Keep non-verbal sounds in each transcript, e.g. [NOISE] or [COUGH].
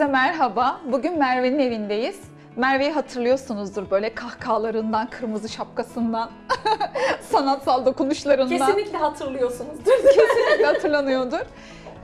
Herkese merhaba. Bugün Merve'nin evindeyiz. Merve'yi hatırlıyorsunuzdur böyle kahkahalarından, kırmızı şapkasından, [LAUGHS] sanatsal dokunuşlarından. Kesinlikle hatırlıyorsunuzdur. [LAUGHS] Kesinlikle hatırlanıyordur.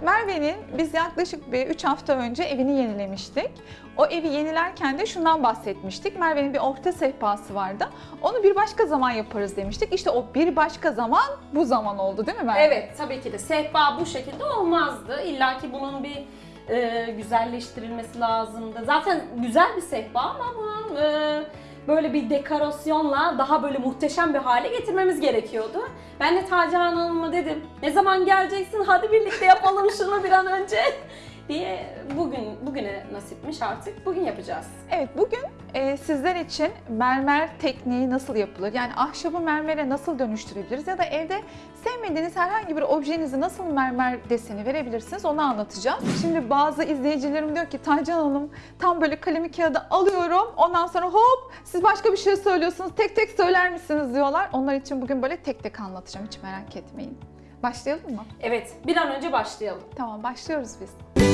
Merve'nin biz yaklaşık bir 3 hafta önce evini yenilemiştik. O evi yenilerken de şundan bahsetmiştik. Merve'nin bir orta sehpası vardı. Onu bir başka zaman yaparız demiştik. İşte o bir başka zaman bu zaman oldu değil mi Merve? evet tabii ki de sehpa bu şekilde olmazdı. İlla ki bunun bir e, güzelleştirilmesi lazımdı. Zaten güzel bir sehpa ama bunun e, böyle bir dekorasyonla daha böyle muhteşem bir hale getirmemiz gerekiyordu. Ben de Tacihan Hanım'a dedim ne zaman geleceksin hadi birlikte yapalım şunu bir an önce [LAUGHS] diye bugün bugüne nasipmiş artık bugün yapacağız. Evet bugün e, sizler için mermer tekniği nasıl yapılır? Yani ahşabı mermere nasıl dönüştürebiliriz? Ya da evde sevmediğiniz herhangi bir objenizi nasıl mermer deseni verebilirsiniz onu anlatacağız. Şimdi bazı izleyicilerim diyor ki Taycan Hanım tam böyle kalemi kağıdı alıyorum ondan sonra hop siz başka bir şey söylüyorsunuz tek tek söyler misiniz diyorlar. Onlar için bugün böyle tek tek anlatacağım hiç merak etmeyin. Başlayalım mı? Evet bir an önce başlayalım. Tamam başlıyoruz biz.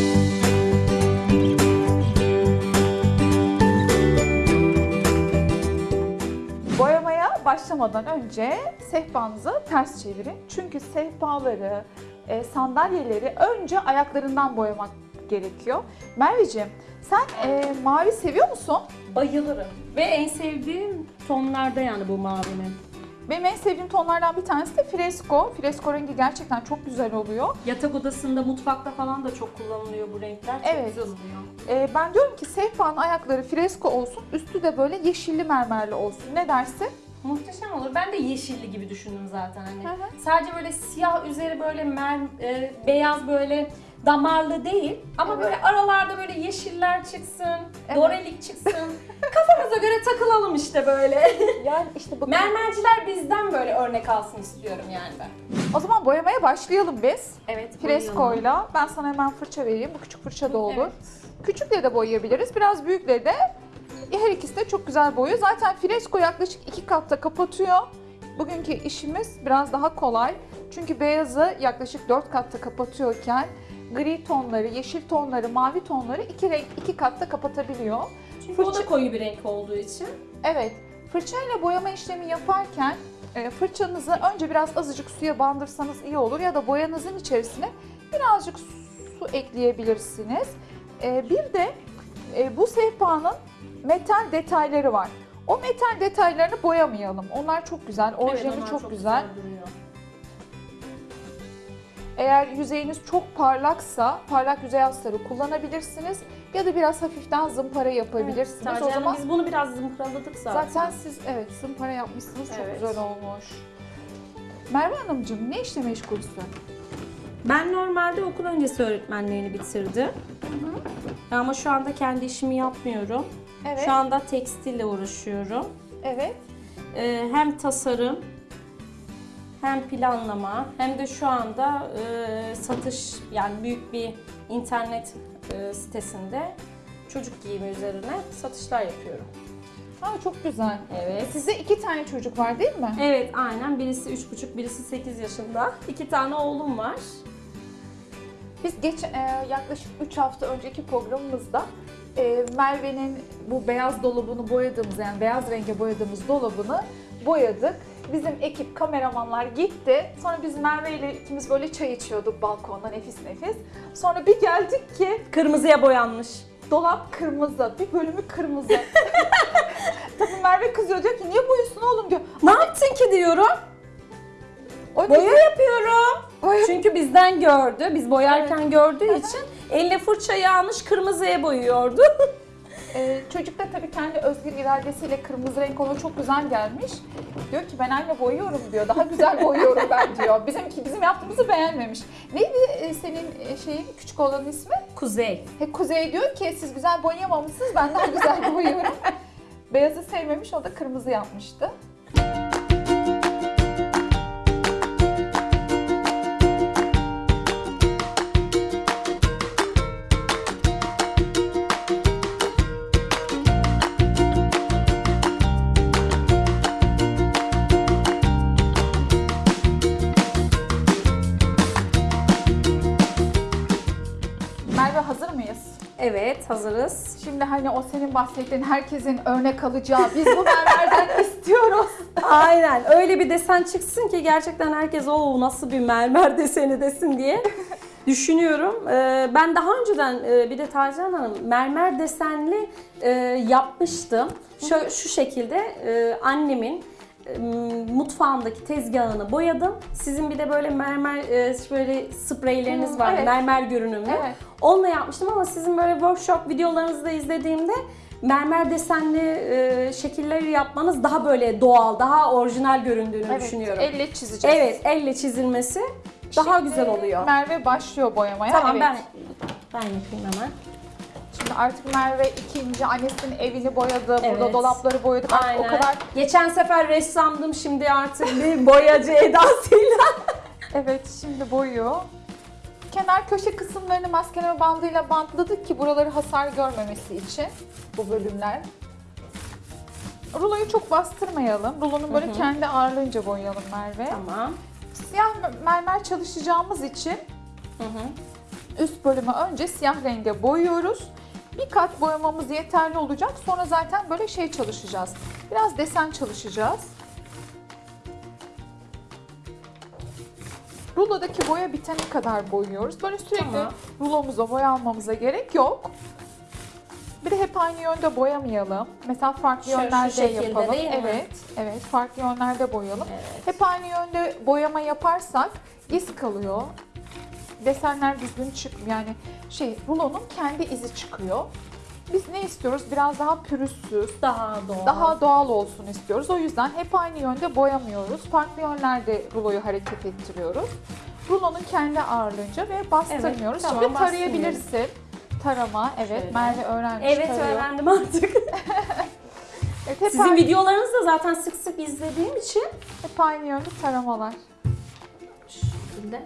Boyamaya başlamadan önce sehpanızı ters çevirin. Çünkü sehpaları, e, sandalyeleri önce ayaklarından boyamak gerekiyor. Merveciğim sen e, mavi seviyor musun? Bayılırım. Ve en sevdiğim tonlarda yani bu mavinin. Benim en sevdiğim tonlardan bir tanesi de fresko. Fresko rengi gerçekten çok güzel oluyor. Yatak odasında, mutfakta falan da çok kullanılıyor bu renkler. Çok Evet. güzel oluyor. E, ben diyorum ki sehpanın ayakları fresko olsun, üstü de böyle yeşilli mermerli olsun. Ne dersin? Muhteşem olur. Ben de yeşilli gibi düşündüm zaten hani. Hı hı. Sadece böyle siyah üzeri böyle mer, e, beyaz böyle damarlı değil ama Evet. böyle aralarda böyle yeşiller çıksın, Evet. dorelik çıksın. [LAUGHS] Kafamıza göre takılalım işte böyle. [LAUGHS] Yani işte bakın. Mermerciler bizden böyle örnek alsın istiyorum yani ben. O zaman boyamaya başlayalım biz. Evet. Freskoyla. Ben sana hemen fırça vereyim. Bu küçük fırça da olur. Evet. Küçükle de boyayabiliriz. Biraz büyükle de her ikisi de çok güzel boyuyor. Zaten fresko yaklaşık iki katta kapatıyor. Bugünkü işimiz biraz daha kolay. Çünkü beyazı yaklaşık dört katta kapatıyorken gri tonları, yeşil tonları, mavi tonları iki renk iki katta kapatabiliyor. Çünkü o Fırça- da koyu bir renk olduğu için. Evet, fırçayla boyama işlemi yaparken e, fırçanızı önce biraz azıcık suya bandırsanız iyi olur ya da boyanızın içerisine birazcık su ekleyebilirsiniz. E, Bir de e, bu sehpanın metal detayları var. O metal detaylarını boyamayalım. Onlar çok güzel, orijinali Evet, onlar çok, güzel. duruyor. Eğer yüzeyiniz çok parlaksa parlak yüzey astarı kullanabilirsiniz ya da biraz hafiften zımpara yapabilirsiniz. Evet, o zaman biz bunu biraz zımparaladık zaten. Zaten siz evet zımpara yapmışsınız çok Evet. güzel olmuş. Merve Hanımcığım ne işle meşgulsün? Ben normalde okul öncesi öğretmenliğini bitirdim. Ama şu anda kendi işimi yapmıyorum. Evet. Şu anda tekstille uğraşıyorum. Evet. Ee, hem tasarım, hem planlama, hem de şu anda e, satış yani büyük bir internet e, sitesinde çocuk giyimi üzerine satışlar yapıyorum. Ha çok güzel. Evet. Sizde iki tane çocuk var değil mi? Evet aynen. Birisi 3,5, birisi 8 yaşında. İki tane oğlum var. Biz geç e, yaklaşık 3 hafta önceki programımızda e, Merve'nin bu beyaz dolabını boyadığımız yani beyaz renge boyadığımız dolabını boyadık. Bizim ekip kameramanlar gitti. Sonra biz Merve ile ikimiz böyle çay içiyorduk balkonda nefis nefis. Sonra bir geldik ki Kırmızıya boyanmış. Dolap kırmızı, bir bölümü kırmızı. [LAUGHS] Tabii Merve kızıyor diyor ki niye boyuyorsun oğlum diyor. Ne yaptın ki diyorum. O Boya dedi, yapıyorum. boya- Çünkü bizden gördü. Biz boyarken gördüğü için eline fırçayı almış kırmızıya boyuyordu. [LAUGHS] Ee, çocuk da tabii kendi özgür iradesiyle kırmızı renk ona çok güzel gelmiş. Diyor ki ben anne boyuyorum diyor. Daha güzel boyuyorum ben diyor. Bizimki bizim yaptığımızı beğenmemiş. Neydi e, senin e, şeyin küçük olanın ismi? Kuzey. He, Kuzey diyor ki siz güzel boyayamamışsınız ben daha güzel [LAUGHS] boyuyorum. Beyazı sevmemiş o da kırmızı yapmıştı. Hazırız. Şimdi hani o senin bahsettiğin herkesin örnek alacağı biz bu mermerden [LAUGHS] istiyoruz. Aynen öyle bir desen çıksın ki gerçekten herkes o nasıl bir mermer [LAUGHS] deseni desin diye düşünüyorum. Ee, ben daha önceden e, bir de Tarcan Hanım mermer desenli e, yapmıştım. Şu, şu şekilde e, annemin mutfağındaki tezgahını boyadım. Sizin bir de böyle mermer e, böyle spreyleriniz Hmm, vardı. evet. Mermer görünümlü. Evet. Onunla yapmıştım ama sizin böyle workshop videolarınızı da izlediğimde mermer desenli e, şekilleri yapmanız daha böyle doğal, daha orijinal göründüğünü Evet, düşünüyorum. elle çizeceğiz. Evet, elle çizilmesi daha Şimdi güzel oluyor. Merve başlıyor boyamaya. tamam evet. ben ben yapayım hemen. Şimdi artık Merve ikinci annesinin evini boyadı. Burada Evet. dolapları boyadık. Artık o kadar Geçen sefer ressamdım şimdi artık bir boyacı edasıyla. [LAUGHS] Evet şimdi boyuyor. Kenar köşe kısımlarını maskeleme bandıyla bantladık ki buraları hasar görmemesi için bu bölümler. Ruloyu çok bastırmayalım. Rulonun böyle kendi ağırlığınca boyayalım Merve. tamam. Siyah mermer çalışacağımız için Hı hı. üst bölümü önce siyah renge boyuyoruz. Bir kat boyamamız yeterli olacak. Sonra zaten böyle şey çalışacağız. Biraz desen çalışacağız. Rulodaki boya bitene kadar boyuyoruz. Böyle sürekli Tamam. rulomuza boya almamıza gerek yok. Bir de hep aynı yönde boyamayalım. Mesela farklı şu yönlerde şekilde yapalım. değil mi? Evet, evet farklı yönlerde boyayalım. Evet. Hep aynı yönde boyama yaparsak iz kalıyor. Desenler düzgün çıkmıyor. Yani şey rulonun kendi izi çıkıyor. Biz ne istiyoruz? Biraz daha pürüzsüz, Daha doğal. daha doğal olsun istiyoruz. O yüzden hep aynı yönde boyamıyoruz. Farklı yönlerde ruloyu hareket ettiriyoruz. Rulonun kendi ağırlığınca ve bastırmıyoruz. Evet, tamam, Şimdi tarayabilirsin. Tarama, evet. Şöyle. Merve öğrenmiş Evet tarıyor. öğrendim artık. [LAUGHS] Evet, hep, Sizin aynı, videolarınızı da zaten sık sık izlediğim için hep aynı yönde taramalar. Şu şekilde.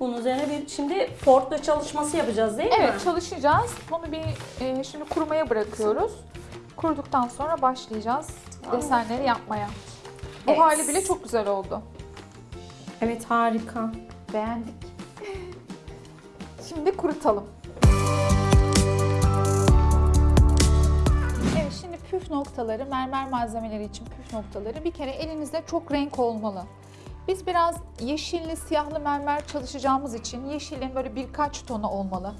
Bunun üzerine bir şimdi portla çalışması yapacağız değil mi? Evet çalışacağız. Bunu bir e, şimdi kurumaya bırakıyoruz. Kuruduktan sonra başlayacağız Tamam. desenleri yapmaya. Bu Evet. hali bile çok güzel oldu. Evet harika. Beğendik. Şimdi kurutalım. Evet şimdi püf noktaları, mermer malzemeleri için püf noktaları bir kere elinizde çok renk olmalı. Biz biraz yeşilli, siyahlı mermer çalışacağımız için yeşilin böyle birkaç tonu olmalı.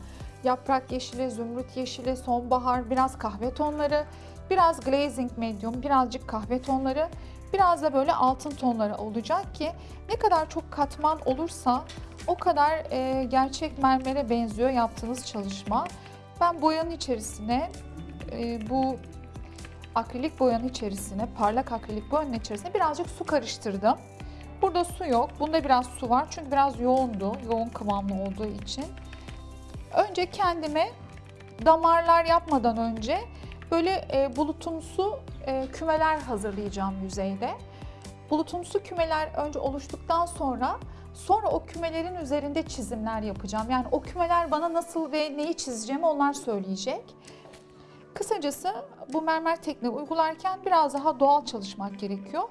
Yaprak yeşili, zümrüt yeşili, sonbahar, biraz kahve tonları, biraz glazing medium, birazcık kahve tonları, biraz da böyle altın tonları olacak ki ne kadar çok katman olursa o kadar e, gerçek mermere benziyor yaptığınız çalışma. Ben boyanın içerisine e, bu akrilik boyanın içerisine, parlak akrilik boyanın içerisine birazcık su karıştırdım. Burada su yok. Bunda biraz su var çünkü biraz yoğundu. Yoğun kıvamlı olduğu için. Önce kendime damarlar yapmadan önce böyle e, bulutumsu e, kümeler hazırlayacağım yüzeyde. Bulutumsu kümeler önce oluştuktan sonra sonra o kümelerin üzerinde çizimler yapacağım. Yani o kümeler bana nasıl ve neyi çizeceğimi onlar söyleyecek. Kısacası bu mermer tekniği uygularken biraz daha doğal çalışmak gerekiyor.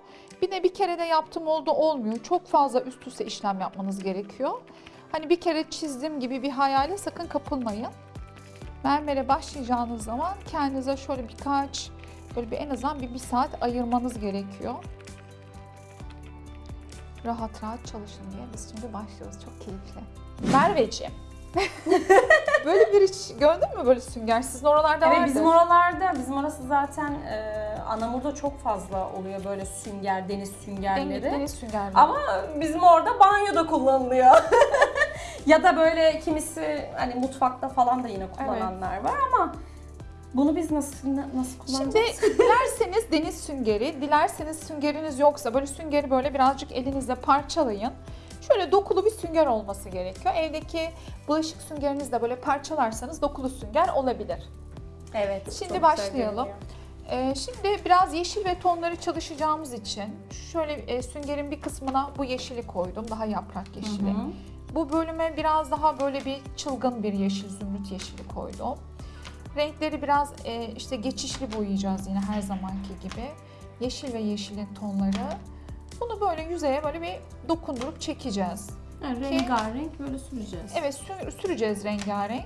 Bir de bir kere de yaptım oldu olmuyor. Çok fazla üst üste işlem yapmanız gerekiyor. Hani bir kere çizdim gibi bir hayale sakın kapılmayın. Mermere başlayacağınız zaman kendinize şöyle birkaç, böyle bir en azından bir, bir saat ayırmanız gerekiyor. Rahat rahat çalışın diye biz şimdi başlıyoruz. Çok keyifli. Merveciğim. [LAUGHS] böyle bir iş gördün mü böyle sünger? Sizin oralarda Evet vardır. bizim oralarda, bizim orası zaten e, Anamur'da çok fazla oluyor böyle sünger, deniz süngerleri. Deniz, deniz süngerleri. Ama bizim orada banyoda kullanılıyor. [LAUGHS] ya da böyle kimisi hani mutfakta falan da yine kullananlar var ama bunu biz nasıl nasıl kullanacağız? Şimdi [LAUGHS] dilerseniz deniz süngeri, dilerseniz süngeriniz yoksa böyle süngeri böyle birazcık elinizle parçalayın. Şöyle dokulu bir sünger olması gerekiyor. Evdeki bulaşık süngerinizi de böyle parçalarsanız dokulu sünger olabilir. evet. Şimdi başlayalım. görünüyor. Ee, şimdi biraz yeşil ve tonları çalışacağımız için şöyle e, süngerin bir kısmına bu yeşili koydum. Daha yaprak yeşili. Hı hı. Bu bölüme biraz daha böyle bir çılgın bir yeşil, zümrüt yeşili koydum. Renkleri biraz e, işte geçişli boyayacağız yine her zamanki gibi. Yeşil ve yeşilin tonları. Bunu böyle yüzeye böyle bir dokundurup çekeceğiz. Yani rengarenk böyle süreceğiz. Evet sü- süreceğiz rengarenk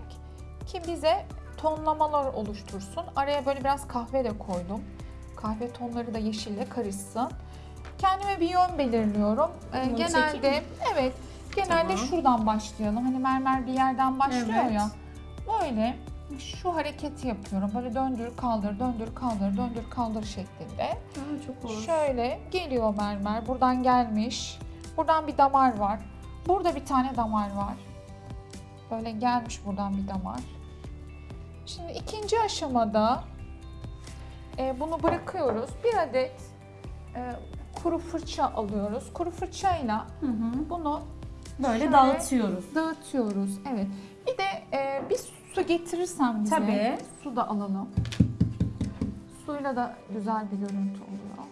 ki bize tonlamalar oluştursun. Araya böyle biraz kahve de koydum. Kahve tonları da yeşille karışsın. Kendime bir yön belirliyorum. Ee, Bunu genelde evet genelde Tamam. şuradan başlayalım. Hani mermer bir yerden başlıyor Evet. ya. Böyle şu hareketi yapıyorum. Böyle döndür kaldır, döndür kaldır, döndür kaldır şeklinde. Ha, çok hoş. Şöyle geliyor mermer. Buradan gelmiş. Buradan bir damar var. Burada bir tane damar var. Böyle gelmiş buradan bir damar. Şimdi ikinci aşamada e, bunu bırakıyoruz. Bir adet e, kuru fırça alıyoruz. Kuru fırçayla Hı hı. bunu Böyle dağıtıyoruz. dağıtıyoruz. Evet. Bir de e, bir su getirirsen bize. Tabii. Su da alalım. Suyla da güzel bir görüntü oluyor.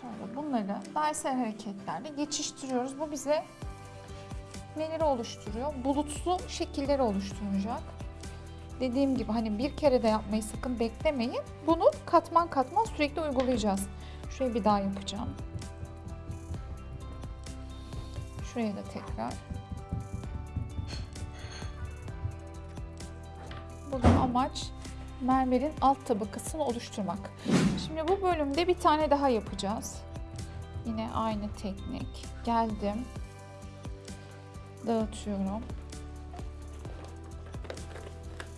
Şöyle bunları dairesel hareketlerle geçiştiriyoruz. Bu bize neleri oluşturuyor? Bulutlu şekilleri oluşturacak. Dediğim gibi hani bir kere de yapmayı sakın beklemeyin. Bunu katman katman sürekli uygulayacağız. Şurayı bir daha yapacağım. Şuraya da tekrar. Burada amaç mermerin alt tabakasını oluşturmak. Şimdi bu bölümde bir tane daha yapacağız. Yine aynı teknik. Geldim. Dağıtıyorum.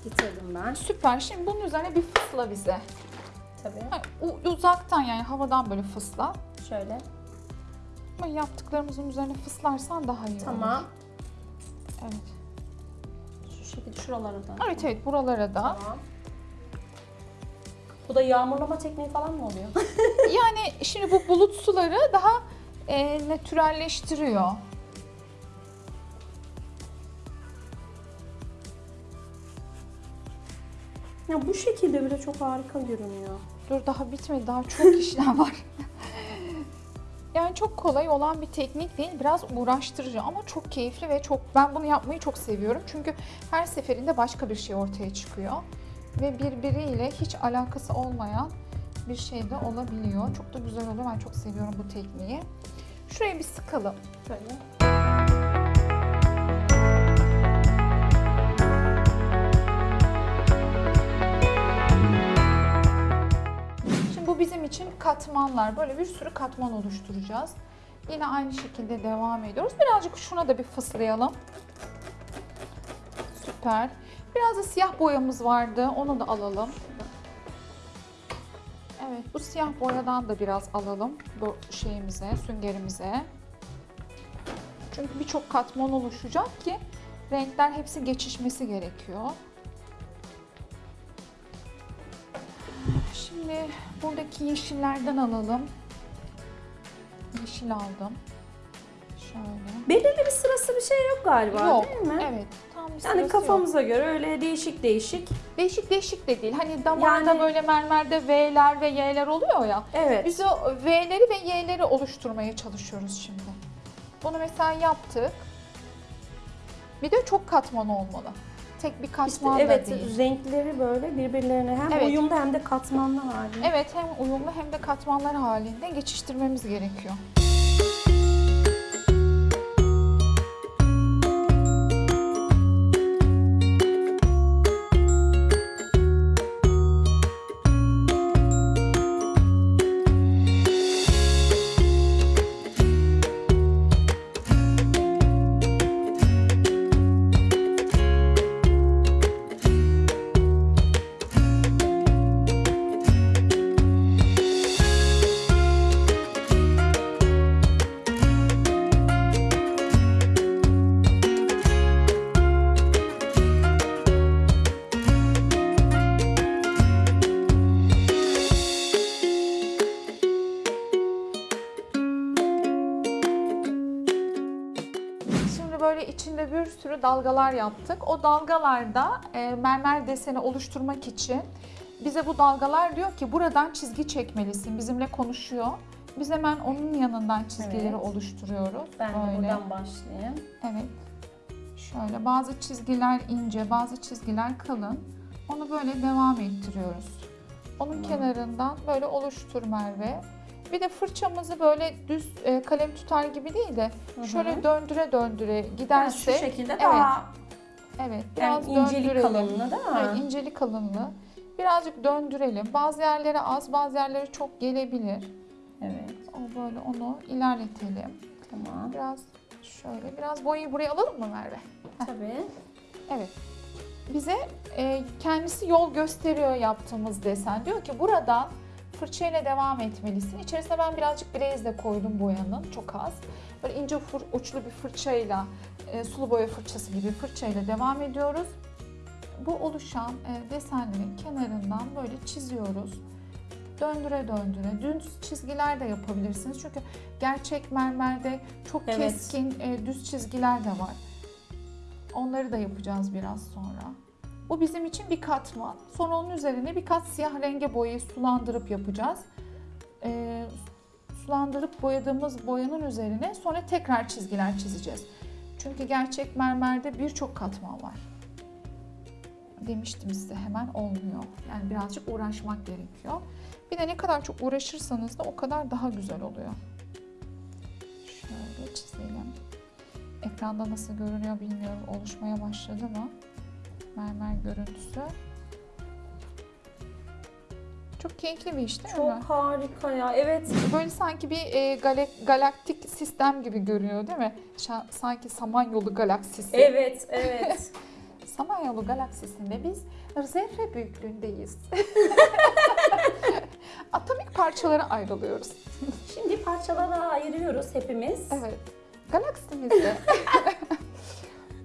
Bitirdim ben. Süper. Şimdi bunun üzerine bir fısla bize. Tabii. U- uzaktan yani havadan böyle fısla. Şöyle. Ama yaptıklarımızın üzerine fıslarsan daha iyi olur. Tamam. Evet. Şu şekilde şuralara da. Evet evet buralara da. Tamam. Bu da yağmurlama tekniği falan mı oluyor? [LAUGHS] Yani şimdi bu bulut suları daha e, natürelleştiriyor. Ya bu şekilde bile çok harika görünüyor. Dur daha bitmedi. Daha çok [LAUGHS] işlem var. yani çok kolay olan bir teknik değil. Biraz uğraştırıcı ama çok keyifli ve çok ben bunu yapmayı çok seviyorum. Çünkü her seferinde başka bir şey ortaya çıkıyor. Ve birbiriyle hiç alakası olmayan bir şey de olabiliyor. Çok da güzel oluyor. Ben çok seviyorum bu tekniği. Şuraya bir sıkalım. Şöyle. Bizim için katmanlar. Böyle bir sürü katman oluşturacağız. Yine aynı şekilde devam ediyoruz. Birazcık şuna da bir fıslayalım. Süper. Biraz da siyah boyamız vardı. Onu da alalım. Evet, bu siyah boyadan da biraz alalım bu şeyimize, süngerimize. Çünkü birçok katman oluşacak ki renkler hepsi geçişmesi gerekiyor. Şimdi buradaki yeşillerden alalım. Yeşil aldım. Şöyle. Belirli bir sırası bir şey yok galiba Yok. değil mi? Evet. Tam bir Yani sırası yok. kafamıza göre öyle değişik değişik. Değişik değişik de değil. Hani damarda Yani- böyle mermerde V'ler ve Y'ler oluyor ya. Evet. Biz o V'leri ve Y'leri oluşturmaya çalışıyoruz şimdi. Bunu mesela yaptık. Bir de çok katman olmalı. Tek bir İşte katman evet da değil. renkleri böyle birbirlerine hem Evet. uyumlu hem de katmanlı halinde. Evet hem uyumlu hem de katmanlar halinde geçiştirmemiz gerekiyor. İçinde bir sürü dalgalar yaptık. O dalgalarda e, mermer deseni oluşturmak için bize bu dalgalar diyor ki buradan çizgi çekmelisin. Bizimle konuşuyor. Biz hemen onun yanından çizgileri Evet. oluşturuyoruz. Ben de Böyle. buradan başlayayım. Evet. Şöyle bazı çizgiler ince, bazı çizgiler kalın. Onu böyle devam ettiriyoruz. Onun Tamam. kenarından böyle oluştur Merve. Bir de fırçamızı böyle düz e, kalem tutar gibi değil de hı. şöyle döndüre döndüre Yani giderse şu şekilde evet, daha evet yani biraz incelik döndürelim. kalınlığı değil mi? Evet, incelik kalınlığı. Birazcık döndürelim. Bazı yerlere az, bazı yerlere çok gelebilir. Evet. O böyle onu ilerletelim. Tamam. Biraz şöyle, biraz boyayı buraya alalım mı Merve? Tabii. Evet. Bize e, kendisi yol gösteriyor yaptığımız desen. Diyor ki buradan fırçayla devam etmelisin. İçerisine ben birazcık glaze de koydum boyanın, çok az. Böyle ince uçlu bir fırçayla, e, sulu boya fırçası gibi fırçayla devam ediyoruz. Bu oluşan e, desenlerin kenarından böyle çiziyoruz. Döndüre döndüre. Düz çizgiler de yapabilirsiniz. Çünkü gerçek mermerde çok Evet. keskin e, düz çizgiler de var. Onları da yapacağız biraz sonra. Bu bizim için bir katman. Sonra onun üzerine bir kat siyah renge boyayı sulandırıp yapacağız. Ee, sulandırıp boyadığımız boyanın üzerine sonra tekrar çizgiler çizeceğiz. Çünkü gerçek mermerde birçok katman var. Demiştim size hemen olmuyor. Yani birazcık uğraşmak gerekiyor. Bir de ne kadar çok uğraşırsanız da o kadar daha güzel oluyor. Şöyle çizelim. Ekranda nasıl görünüyor bilmiyorum. Oluşmaya başladı mı? Mermer görüntüsü. Çok keyifli bir iş değil Çok mi? harika ya. Evet. Böyle sanki bir e, gale- galaktik sistem gibi görünüyor değil mi? Şa- sanki Samanyolu galaksisi. Evet, evet. [LAUGHS] Samanyolu galaksisinde biz zerre büyüklüğündeyiz. [LAUGHS] Atomik parçalara ayrılıyoruz. Şimdi parçalara ayırıyoruz hepimiz. Evet. Galaksimizde [LAUGHS]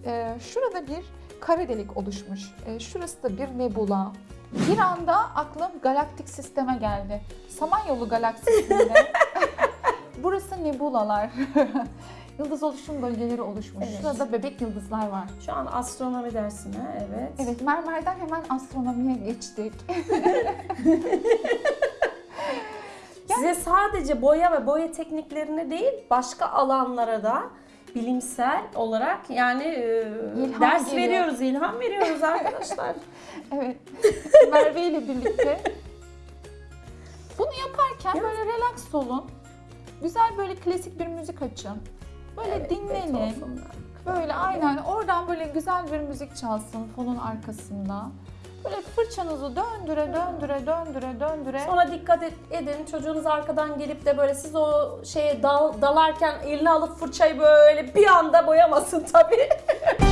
e, şurada bir kara delik oluşmuş. E, şurası da bir nebula. Bir anda aklım galaktik sisteme geldi. Samanyolu galaksisinde [LAUGHS] burası nebulalar. [LAUGHS] Yıldız oluşum bölgeleri oluşmuş. Evet. Şurada bebek yıldızlar var. Şu an astronomi dersine, evet. Evet, mermerden hemen astronomiye geçtik. [LAUGHS] Size sadece boya ve boya tekniklerine değil, başka alanlara da bilimsel olarak yani e, İlham ders geliyor. veriyoruz, ilham veriyoruz arkadaşlar. [LAUGHS] Evet. Merve ile birlikte. Bunu yaparken böyle relax olun. Güzel böyle klasik bir müzik açın. Böyle Evet, dinlenin. Beethoven'lar. Böyle aynen oradan böyle güzel bir müzik çalsın fonun arkasında. Böyle fırçanızı döndüre döndüre döndüre döndüre. Sonra dikkat edin çocuğunuz arkadan gelip de böyle siz o şeye dal, dalarken eline alıp fırçayı böyle bir anda boyamasın tabii. [LAUGHS]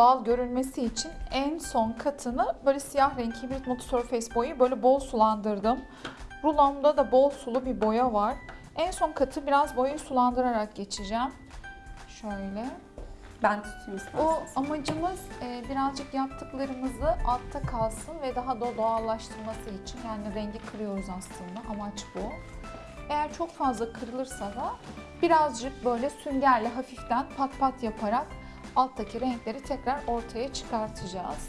doğal görünmesi için en son katını böyle siyah renk hibrit Multi Surface boyu böyle bol sulandırdım. Rulomda da bol sulu bir boya var. En son katı biraz boyayı sulandırarak geçeceğim. Şöyle. Ben tutayım O isterseniz. amacımız e, birazcık yaptıklarımızı altta kalsın ve daha da doğallaştırması için. Yani rengi kırıyoruz aslında. Amaç bu. Eğer çok fazla kırılırsa da birazcık böyle süngerle hafiften pat pat yaparak alttaki renkleri tekrar ortaya çıkartacağız.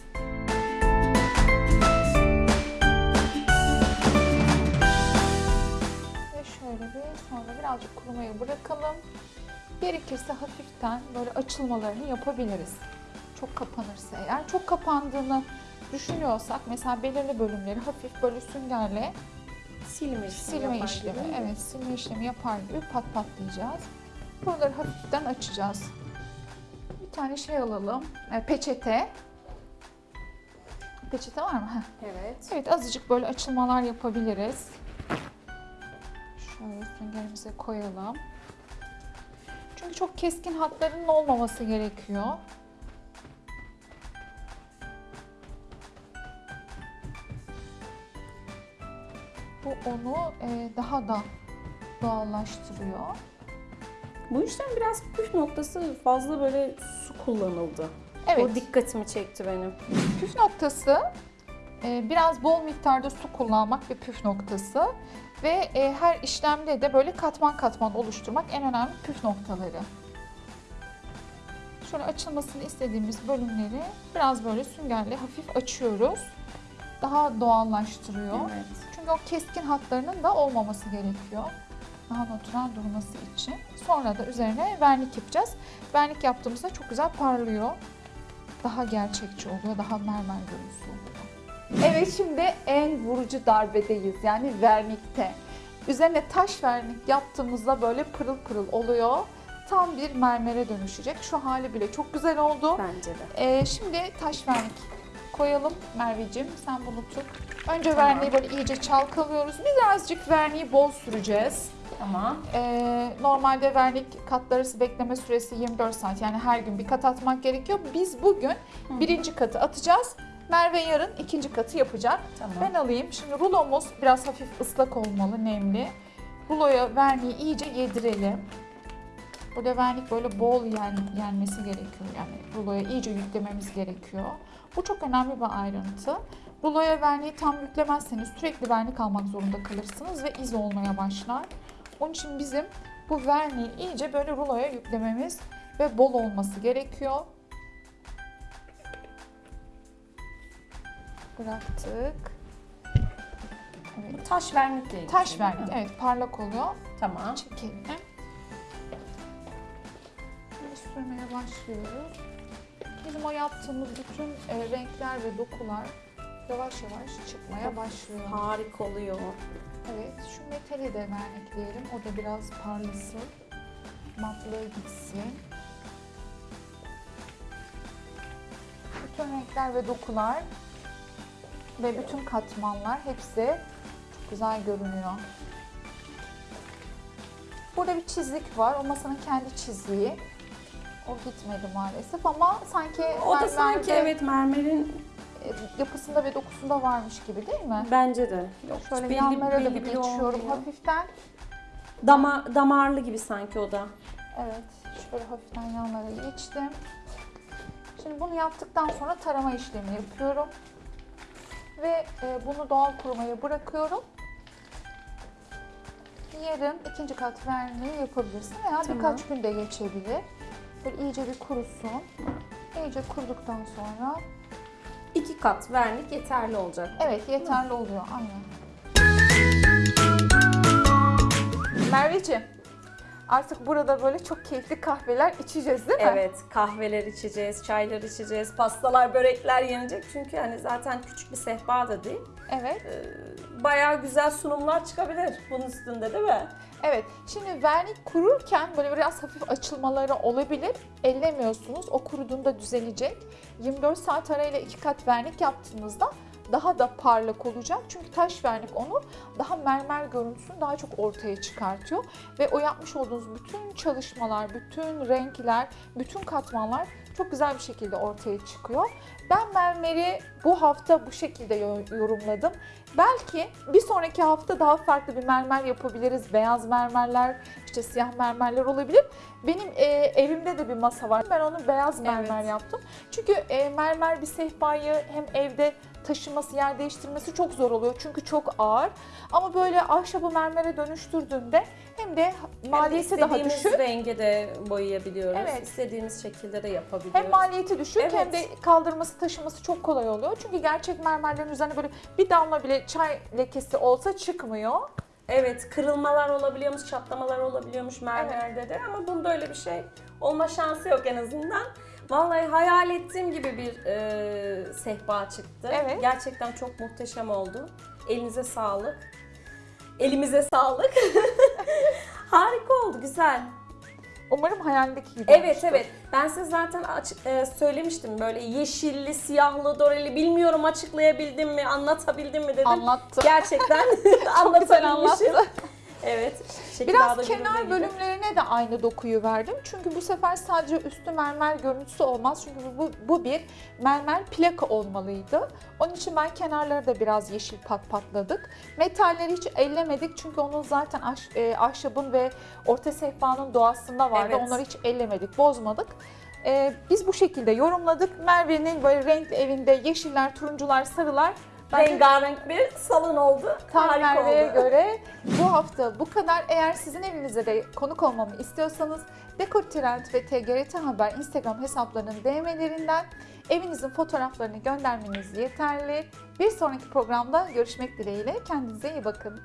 Ve şöyle bir sonra birazcık kurumaya bırakalım. Gerekirse hafiften böyle açılmalarını yapabiliriz. Çok kapanırsa eğer. Çok kapandığını düşünüyorsak mesela belirli bölümleri hafif böyle süngerle silme işlemi silme işlemi, evet silme işlemi yapar gibi pat patlayacağız. Buraları hafiften açacağız. Bir tane şey alalım. E, peçete. Peçete var mı? Heh. Evet. Evet azıcık böyle açılmalar yapabiliriz. Şöyle süngerimize koyalım. Çünkü çok keskin hatlarının olmaması gerekiyor. Bu onu e, daha da doğallaştırıyor. Bu işlem biraz püf noktası fazla böyle su kullanıldı. Evet. O dikkatimi çekti benim. Püf noktası Ee, biraz bol miktarda su kullanmak bir püf noktası. Ve e, her işlemde de böyle katman katman oluşturmak en önemli püf noktaları. Şöyle açılmasını istediğimiz bölümleri biraz böyle süngerle hafif açıyoruz. Daha doğallaştırıyor. Evet. Çünkü o keskin hatlarının da olmaması gerekiyor. Daha natural durması için. Sonra da üzerine vernik yapacağız. Vernik yaptığımızda çok güzel parlıyor. Daha gerçekçi oluyor, daha mermer görüntüsü oluyor. Evet şimdi en vurucu darbedeyiz yani vernikte. Üzerine taş vernik yaptığımızda böyle pırıl pırıl oluyor. Tam bir mermere dönüşecek. Şu hali bile çok güzel oldu. Bence de. Ee, şimdi taş vernik koyalım Merveciğim. Sen bunu tut. Önce Tamam. verniği böyle iyice çalkalıyoruz. Birazcık verniği bol süreceğiz. Tamam. Ee, normalde vernik katları bekleme süresi 24 saat. Yani her gün bir kat atmak gerekiyor. Biz bugün birinci katı atacağız. Merve yarın ikinci katı yapacak. Tamam. Ben alayım. Şimdi rulomuz biraz hafif ıslak olmalı, nemli. Ruloya verniği iyice yedirelim. Burada vernik böyle bol yen, yenmesi gerekiyor. Yani ruloya iyice yüklememiz gerekiyor. Bu çok önemli bir ayrıntı. Ruloya verniği tam yüklemezseniz sürekli vernik almak zorunda kalırsınız ve iz olmaya başlar. Onun için bizim bu verniği iyice böyle ruloya yüklememiz ve bol olması gerekiyor. Bıraktık. Evet. Taş vernikle. Taş vernik, evet parlak oluyor. Tamam. Çek elini. Şimdi sürmeye başlıyoruz. Bizim o yaptığımız bütün e, renkler ve dokular yavaş yavaş çıkmaya başlıyor. Harika oluyor. Evet, şu metali de vernikleyelim. O da biraz parlasın. Matlığı gitsin. Bütün renkler ve dokular ve bütün katmanlar hepsi çok güzel görünüyor. Burada bir çizik var. O masanın kendi çiziği. O gitmedi maalesef ama sanki O da mermerde, sanki evet mermerin yapısında ve dokusunda varmış gibi değil mi? bence de. Yok, Şöyle belli- yanlara da belli bir bir geçiyorum olmuyor. hafiften. Dama, damarlı gibi sanki o da. Evet, şöyle hafiften yanlara geçtim. Şimdi bunu yaptıktan sonra tarama işlemi yapıyorum. Ve e, bunu doğal kurumaya bırakıyorum. Yarın ikinci kat verniği yapabilirsin veya Tamam. birkaç gün de geçebilir. Böyle iyice bir kurusun. İyice kuruduktan sonra İki kat vernik yeterli olacak. evet yeterli oluyor. Aynen. Merveciğim, artık burada böyle çok keyifli kahveler içeceğiz değil mi? Evet, kahveler içeceğiz, çaylar içeceğiz, pastalar, börekler yenecek. Çünkü hani zaten küçük bir sehpa da değil. Evet. Ee, Bayağı güzel sunumlar çıkabilir bunun üstünde değil mi? Evet. Şimdi vernik kururken böyle biraz hafif açılmaları olabilir. Ellemiyorsunuz. O kuruduğunda düzelecek. 24 saat arayla iki kat vernik yaptığınızda daha da parlak olacak. Çünkü taş vernik onu daha mermer görüntüsünü daha çok ortaya çıkartıyor. Ve o yapmış olduğunuz bütün çalışmalar, bütün renkler, bütün katmanlar çok güzel bir şekilde ortaya çıkıyor. Ben mermeri bu hafta bu şekilde yo- yorumladım. Belki bir sonraki hafta daha farklı bir mermer yapabiliriz. Beyaz mermerler, işte siyah mermerler olabilir. Benim e, evimde de bir masa var. Ben onu beyaz mermer Evet. yaptım. Çünkü e, mermer bir sehpayı hem evde taşıması, yer değiştirmesi çok zor oluyor. Çünkü çok ağır. Ama böyle ahşabı mermere dönüştürdüğünde hem de maliyeti daha İstediğimiz düşük. renge de boyayabiliyoruz. Evet. İstediğimiz şekilde de yapabiliyoruz. Hem maliyeti düşük Evet. hem de kaldırması taşıması çok kolay oluyor. Çünkü gerçek mermerlerin üzerine böyle bir damla bile çay lekesi olsa çıkmıyor. Evet, kırılmalar olabiliyormuş, çatlamalar olabiliyormuş mermerde de ama bunda öyle bir şey olma şansı yok en azından. Vallahi hayal ettiğim gibi bir e, sehpa çıktı. Evet. Gerçekten çok muhteşem oldu. Elinize sağlık. Elimize sağlık. [LAUGHS] Harika oldu, güzel. Umarım hayalindeki gibi Evet olmuştur. evet. Ben size zaten açık, e, söylemiştim böyle yeşilli, siyahlı, doreli bilmiyorum açıklayabildim mi, anlatabildim mi dedim. Anlattı. Gerçekten [LAUGHS] anlatabilmişim. Evet. Biraz kenar gibi. bölümlerine de aynı dokuyu verdim. Çünkü bu sefer sadece üstü mermer görüntüsü olmaz. Çünkü bu, bu bir mermer plaka olmalıydı. Onun için ben kenarları da biraz yeşil pat patladık. Metalleri hiç ellemedik çünkü onun zaten ahş- e, ahşabın ve orta sehpanın doğasında vardı. Evet. Onları hiç ellemedik, bozmadık. E, biz bu şekilde yorumladık. Merve'nin böyle renkli evinde yeşiller, turuncular, sarılar Bence rengarenk bir salon oldu. Tam Harika oldu. göre bu hafta bu kadar. Eğer sizin evinize de konuk olmamı istiyorsanız Dekor Trend ve TGRT Haber Instagram hesaplarının DM'lerinden evinizin fotoğraflarını göndermeniz yeterli. Bir sonraki programda görüşmek dileğiyle. Kendinize iyi bakın.